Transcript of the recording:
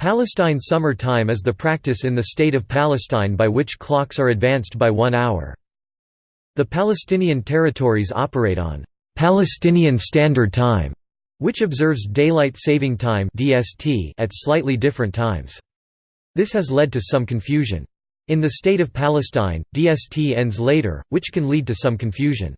Palestine Summer Time is the practice in the State of Palestine by which clocks are advanced by one hour. The Palestinian territories operate on Palestinian Standard Time, which observes Daylight Saving Time at slightly different times. This has led to some confusion. In the State of Palestine, DST ends later, which can lead to some confusion.